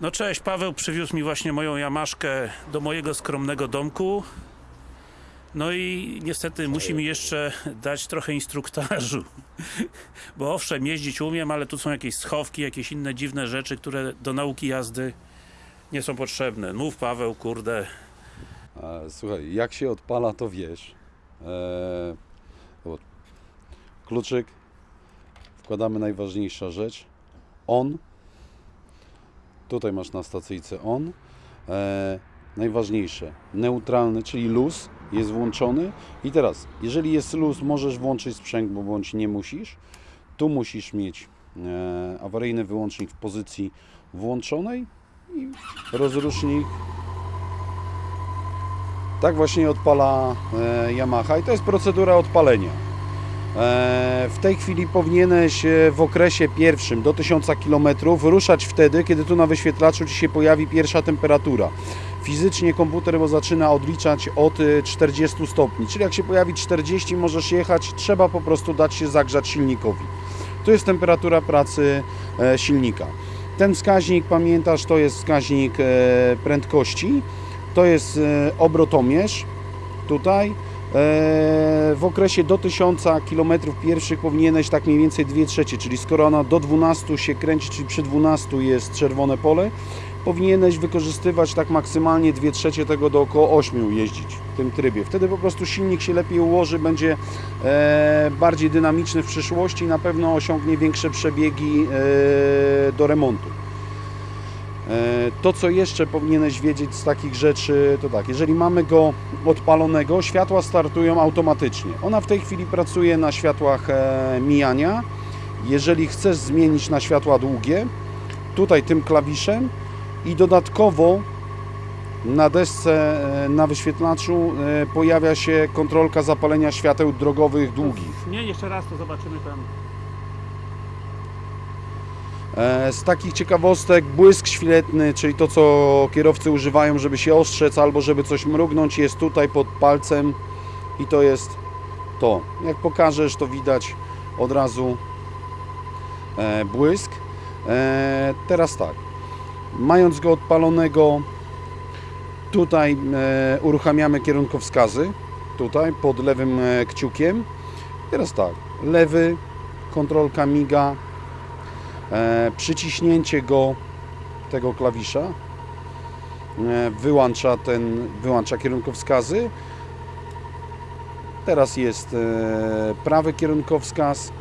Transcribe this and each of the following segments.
No cześć, Paweł przywiózł mi właśnie moją Jamaszkę do mojego skromnego domku. No i niestety musi mi jeszcze dać trochę instruktażu. Bo owszem, jeździć umiem, ale tu są jakieś schowki, jakieś inne dziwne rzeczy, które do nauki jazdy nie są potrzebne. Mów Paweł, kurde. Słuchaj, jak się odpala, to wiesz. E, o, kluczyk, wkładamy najważniejsza rzecz. On. Tutaj masz na stacyjce on. E, najważniejsze, neutralny, czyli luz jest włączony. I teraz, jeżeli jest luz, możesz włączyć sprzęg, bo bądź nie musisz. Tu musisz mieć e, awaryjny wyłącznik w pozycji włączonej i rozrusznik tak właśnie odpala e, Yamaha i to jest procedura odpalenia. E, w tej chwili powinieneś e, w okresie pierwszym do 1000 km ruszać wtedy, kiedy tu na wyświetlaczu Ci się pojawi pierwsza temperatura. Fizycznie komputer bo zaczyna odliczać od e, 40 stopni, czyli jak się pojawi 40 możesz jechać, trzeba po prostu dać się zagrzać silnikowi. To jest temperatura pracy e, silnika. Ten wskaźnik, pamiętasz, to jest wskaźnik e, prędkości to jest e, obrotomierz tutaj. E, W okresie do 1000 km pierwszych powinieneś tak mniej więcej 2 trzecie, czyli skoro ona do 12 się kręci, czyli przy 12 jest czerwone pole, powinieneś wykorzystywać tak maksymalnie 2 trzecie tego do około 8 jeździć w tym trybie. Wtedy po prostu silnik się lepiej ułoży, będzie e, bardziej dynamiczny w przyszłości i na pewno osiągnie większe przebiegi e, do remontu. E, To, co jeszcze powinieneś wiedzieć z takich rzeczy, to tak, jeżeli mamy go odpalonego, światła startują automatycznie. Ona w tej chwili pracuje na światłach e, mijania. Jeżeli chcesz zmienić na światła długie, tutaj tym klawiszem i dodatkowo na desce, e, na wyświetlaczu pojawia się kontrolka zapalenia świateł drogowych długich. Nie, jeszcze raz to zobaczymy tam. E, Z takich ciekawostek błysk świetny, czyli to co kierowcy używają, żeby się ostrzec albo żeby coś mrugnąć, jest tutaj pod palcem i to jest to. Jak pokażesz, to widać od razu e, błysk. E, Teraz tak, mając go odpalonego, tutaj uruchamiamy kierunkowskazy, tutaj pod lewym kciukiem. Teraz tak, lewy, kontrolka miga, przyciśnięcie go tego klawisza e, wyłącza ten wyłącza kierunkowskazy. Teraz jest e, prawy kierunkowskaz.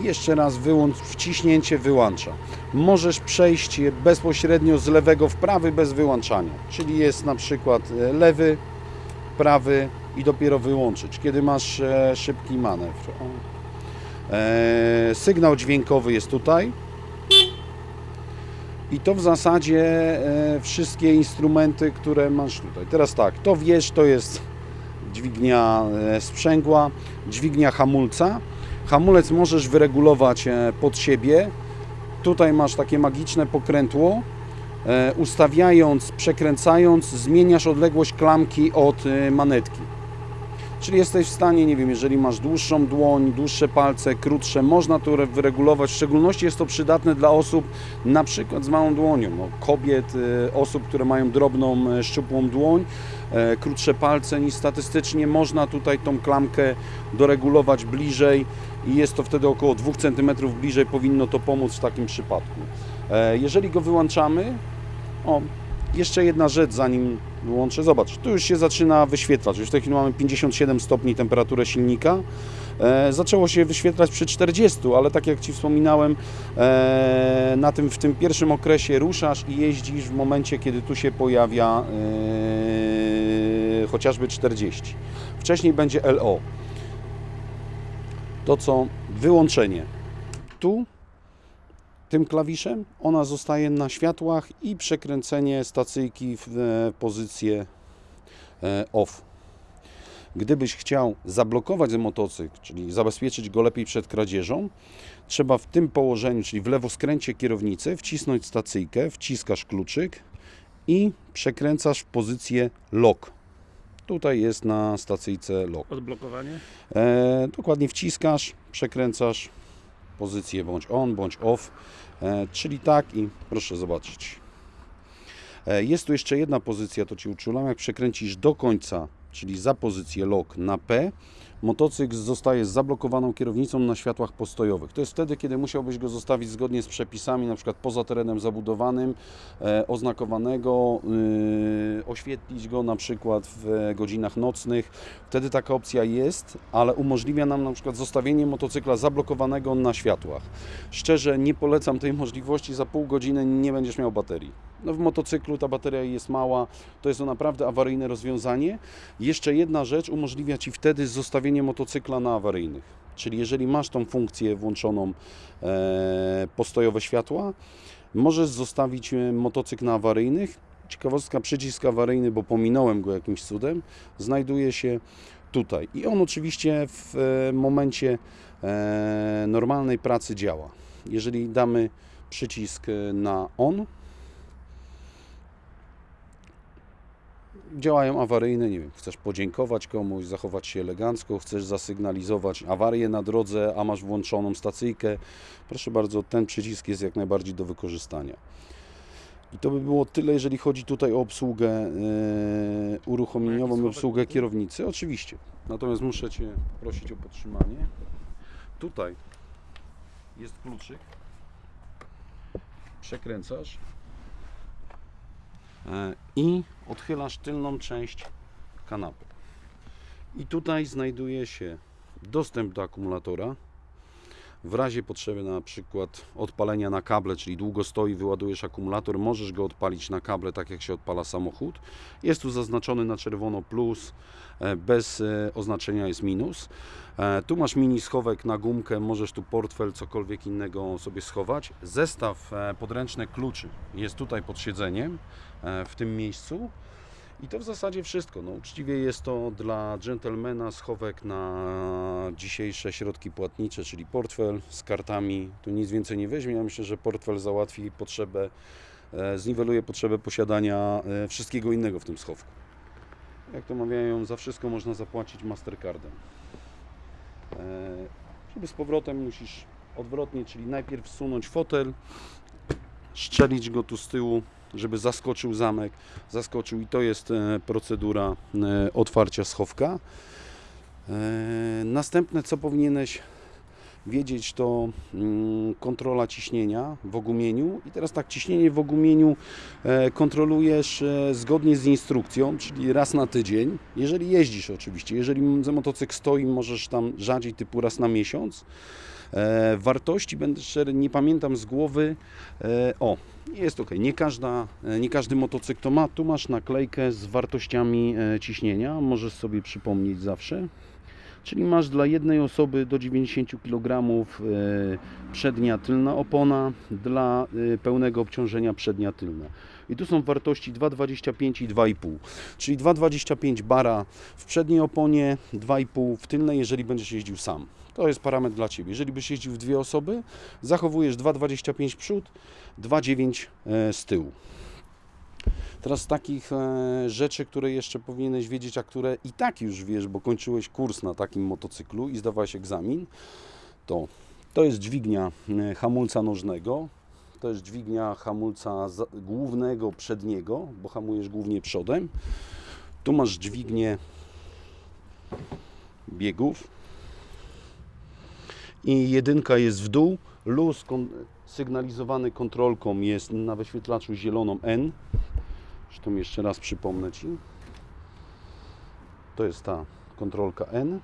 Jeszcze raz wyłącz, wciśnięcie wyłącza. Możesz przejść bezpośrednio z lewego w prawy bez wyłączania. Czyli jest na przykład e, lewy prawy i dopiero wyłączyć kiedy masz e, szybki manewr. E, sygnał dźwiękowy jest tutaj. I to w zasadzie e, wszystkie instrumenty, które masz tutaj. Teraz tak, to wiesz, to jest dźwignia e, sprzęgła, dźwignia hamulca. Hamulec możesz wyregulować pod siebie. Tutaj masz takie magiczne pokrętło. Ustawiając, przekręcając, zmieniasz odległość klamki od manetki. Czyli jesteś w stanie, nie wiem, jeżeli masz dłuższą dłoń, dłuższe palce, krótsze, można to re- wyregulować. W szczególności jest to przydatne dla osób na przykład z małą dłonią, no, kobiet, e, osób, które mają drobną, e, szczupłą dłoń, e, krótsze palce niż statystycznie. Można tutaj tą klamkę doregulować bliżej i jest to wtedy około 2 cm bliżej, powinno to pomóc w takim przypadku. E, Jeżeli go wyłączamy, o, jeszcze jedna rzecz, zanim wyłączę. Zobacz, tu już się zaczyna wyświetlać. Już w tej chwili mamy 57 stopni temperaturę silnika. E, zaczęło się wyświetlać przy 40, ale tak jak Ci wspominałem, e, na tym, w tym pierwszym okresie ruszasz i jeździsz w momencie, kiedy tu się pojawia e, chociażby 40. Wcześniej będzie LO. To co wyłączenie. Tu tym klawiszem ona zostaje na światłach i przekręcenie stacyjki w e, pozycję e, off. Gdybyś chciał zablokować motocykl, czyli zabezpieczyć go lepiej przed kradzieżą, trzeba w tym położeniu, czyli w lewo skręcie kierownicy, wcisnąć stacyjkę, wciskasz kluczyk i przekręcasz w pozycję lock. Tutaj jest na stacyjce lock. Odblokowanie? E, dokładnie wciskasz, przekręcasz pozycję bądź on, bądź off. E, czyli tak i proszę zobaczyć. E, Jest tu jeszcze jedna pozycja, to Ci uczulam. Jak przekręcisz do końca, czyli za pozycję lock na P, motocykl zostaje z zablokowaną kierownicą na światłach postojowych. To jest wtedy, kiedy musiałbyś go zostawić zgodnie z przepisami, na przykład poza terenem zabudowanym, e, oznakowanego, y, oświetlić go na przykład w godzinach nocnych. Wtedy taka opcja jest, ale umożliwia nam na przykład zostawienie motocykla zablokowanego na światłach. Szczerze nie polecam tej możliwości, za pół godziny nie będziesz miał baterii. No w motocyklu ta bateria jest mała, to jest to naprawdę awaryjne rozwiązanie. Jeszcze jedna rzecz umożliwia Ci wtedy zostawienie motocykla na awaryjnych. Czyli jeżeli masz tą funkcję włączoną e, postojowe światła, możesz zostawić e, motocykl na awaryjnych. Ciekawostka, przycisk awaryjny, bo pominąłem go jakimś cudem, znajduje się tutaj. I on oczywiście w e, momencie e, normalnej pracy działa. Jeżeli damy przycisk e, na on, działają awaryjne, nie wiem, chcesz podziękować komuś, zachować się elegancko, chcesz zasygnalizować awarię na drodze, a masz włączoną stacyjkę, proszę bardzo, ten przycisk jest jak najbardziej do wykorzystania. I to by było tyle, jeżeli chodzi tutaj o obsługę e, uruchomieniową i obsługę kierownicy. Oczywiście. Natomiast muszę Cię prosić o podtrzymanie. Tutaj jest kluczyk. Przekręcasz i odchylasz tylną część kanapy. I tutaj znajduje się dostęp do akumulatora. W razie potrzeby na przykład odpalenia na kable, czyli długo stoi, wyładujesz akumulator, możesz go odpalić na kable, tak jak się odpala samochód. Jest tu zaznaczony na czerwono plus, e, bez e, oznaczenia jest minus. E, Tu masz mini schowek na gumkę, możesz tu portfel, cokolwiek innego sobie schować. Zestaw podręczny kluczy jest tutaj pod siedzeniem, w tym miejscu. I to w zasadzie wszystko. No, uczciwie jest to dla dżentelmena schowek na dzisiejsze środki płatnicze, czyli portfel z kartami. Tu nic więcej nie weźmie. Ja myślę, że portfel załatwi potrzebę, e, zniweluje potrzebę posiadania e, wszystkiego innego w tym schowku. Jak to mawiają, za wszystko można zapłacić Mastercardem. E, Żeby z powrotem musisz odwrotnie, czyli najpierw wsunąć fotel, szczelić go tu z tyłu, żeby zaskoczył zamek, zaskoczył i to jest e, procedura e, otwarcia schowka. E, Następne, co powinieneś wiedzieć, to mm, kontrola ciśnienia w ogumieniu. I teraz tak, ciśnienie w ogumieniu kontrolujesz zgodnie z instrukcją, czyli raz na tydzień. Jeżeli jeździsz oczywiście, jeżeli motocykl stoi, możesz tam rzadziej, typu raz na miesiąc. E, wartości, będę szczery, nie pamiętam z głowy. E, o, jest ok. Nie, każda, e, nie każdy motocykl to ma. Tu masz naklejkę z wartościami ciśnienia. Możesz sobie przypomnieć zawsze. Czyli masz dla jednej osoby do 90 kg przednia tylna opona, dla pełnego obciążenia przednia tylna. I tu są wartości 2,25 i 2,5. Czyli 2,25 bara w przedniej oponie, 2,5 w tylnej, jeżeli będziesz jeździł sam. To jest parametr dla Ciebie. Jeżeli byś jeździł w dwie osoby, zachowujesz 2,25 przód, 2,9 e, z tyłu. Teraz takich e, rzeczy, które jeszcze powinieneś wiedzieć, a które i tak już wiesz, bo kończyłeś kurs na takim motocyklu i zdawałeś egzamin, to to jest dźwignia e, hamulca nożnego, to jest dźwignia hamulca głównego przedniego, bo hamujesz głównie przodem. Tu masz dźwignię biegów i jedynka jest w dół, luz kon- sygnalizowany kontrolką jest na wyświetlaczu zieloną N. Zresztą jeszcze raz przypomnę Ci. To jest ta kontrolka N.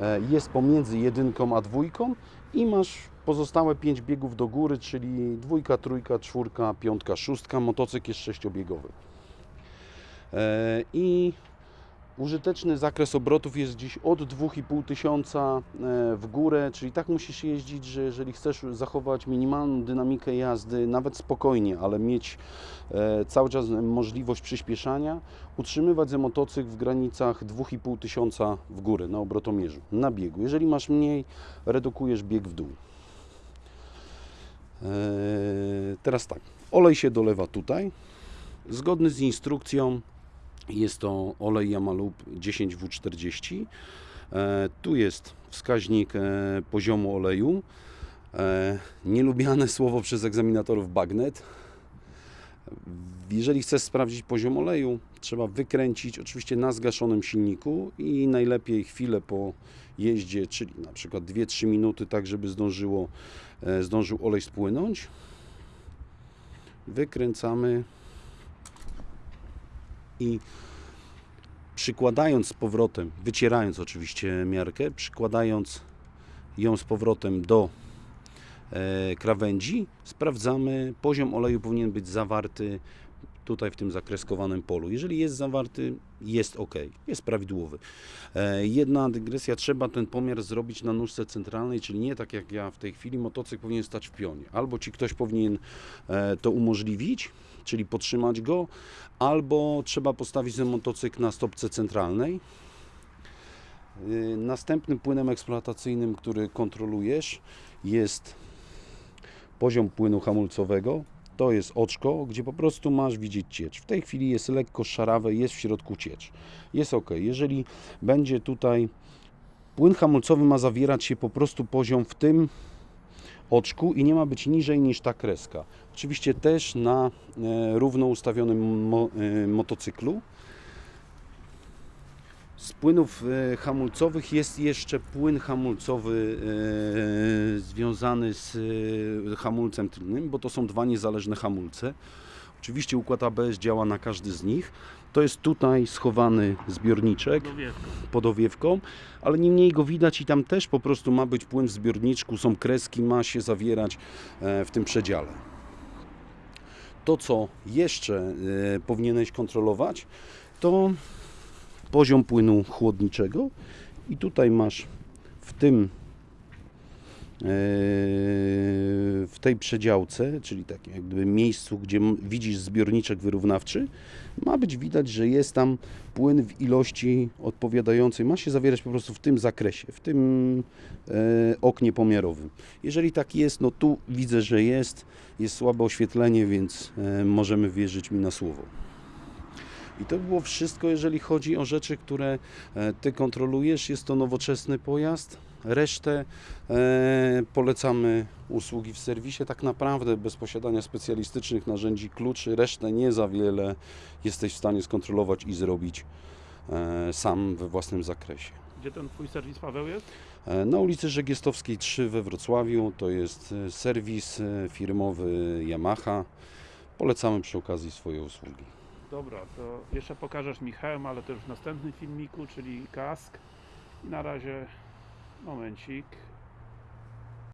E, Jest pomiędzy jedynką a dwójką i masz pozostałe 5 biegów do góry, czyli dwójka, trójka, czwórka, piątka, szóstka. Motocykl jest sześciobiegowy. E, I użyteczny zakres obrotów jest gdzieś od 2,5 tysiąca e, w górę, czyli tak musisz jeździć, że jeżeli chcesz zachować minimalną dynamikę jazdy, nawet spokojnie, ale mieć e, cały czas możliwość przyspieszania, utrzymywać ze motocykl w granicach 2,5 tysiąca w górę na obrotomierzu, na biegu. Jeżeli masz mniej, redukujesz bieg w dół. E, Teraz tak, olej się dolewa tutaj. Zgodny z instrukcją jest to olej Yamalub 10W40. E, Tu jest wskaźnik e, poziomu oleju. E, nielubiane słowo przez egzaminatorów bagnet. Jeżeli chcesz sprawdzić poziom oleju, trzeba wykręcić oczywiście na zgaszonym silniku i najlepiej chwilę po jeździe, czyli na przykład 2-3 minuty, tak żeby zdążyło, zdążył olej spłynąć. Wykręcamy i przykładając z powrotem, wycierając oczywiście miarkę, przykładając ją z powrotem do e, krawędzi, sprawdzamy, poziom oleju powinien być zawarty tutaj w tym zakreskowanym polu. Jeżeli jest zawarty, jest ok, jest prawidłowy. E, Jedna dygresja, trzeba ten pomiar zrobić na nóżce centralnej, czyli nie tak jak ja w tej chwili, motocykl powinien stać w pionie. Albo ci ktoś powinien e, to umożliwić, czyli podtrzymać go, albo trzeba postawić ten motocykl na stopce centralnej. Y, Następnym płynem eksploatacyjnym, który kontrolujesz, jest poziom płynu hamulcowego. To jest oczko, gdzie po prostu masz widzieć ciecz. W tej chwili jest lekko szarawe, jest w środku ciecz. Jest ok. Jeżeli będzie tutaj płyn hamulcowy ma zawierać się po prostu poziom w tym oczku i nie ma być niżej niż ta kreska. Oczywiście też na e, równo ustawionym mo, e, motocyklu. Z płynów e, hamulcowych jest jeszcze płyn hamulcowy e, związany z e, hamulcem tylnym, bo to są dwa niezależne hamulce. Oczywiście układ ABS działa na każdy z nich. To jest tutaj schowany zbiorniczek pod owiewką, ale niemniej go widać i tam też po prostu ma być płyn w zbiorniczku, są kreski, ma się zawierać w tym przedziale. To, co jeszcze powinieneś kontrolować, to poziom płynu chłodniczego i tutaj masz w tym e, w tej przedziałce, czyli takim jak gdyby miejscu, gdzie widzisz zbiorniczek wyrównawczy, ma być widać, że jest tam płyn w ilości odpowiadającej, ma się zawierać po prostu w tym zakresie, w tym e, oknie pomiarowym. Jeżeli tak jest, no tu widzę, że jest, jest słabe oświetlenie, więc e, możemy wierzyć mi na słowo. I to było wszystko, jeżeli chodzi o rzeczy, które e, Ty kontrolujesz. Jest to nowoczesny pojazd. Resztę e, polecamy usługi w serwisie. Tak naprawdę bez posiadania specjalistycznych narzędzi kluczy, resztę nie za wiele jesteś w stanie skontrolować i zrobić e, sam we własnym zakresie. Gdzie ten twój serwis Paweł jest? E, Na ulicy Żegiestowskiej 3 we Wrocławiu to jest e, serwis firmowy Yamaha. Polecamy przy okazji swoje usługi. Dobra, to jeszcze pokażesz mi hełm, ale to już w następnym filmiku, czyli kask. I na razie momencik.